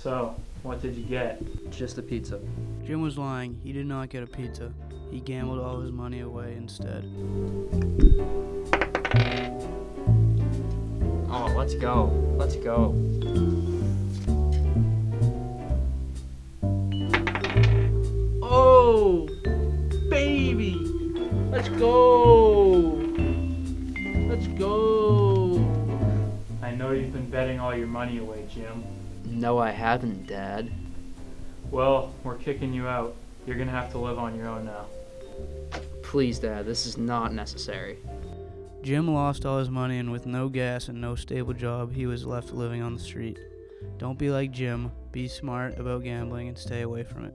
So, what did you get? Just a pizza. Jim was lying. He did not get a pizza. He gambled all his money away instead. Oh, let's go. Let's go. Oh, baby. Let's go. Let's go. I know you've been betting all your money away, Jim. No, I haven't, Dad. Well, we're kicking you out. You're gonna have to live on your own now. Please, Dad, this is not necessary. Jim lost all his money, and with no gas and no stable job, he was left living on the street. Don't be like Jim. Be smart about gambling and stay away from it.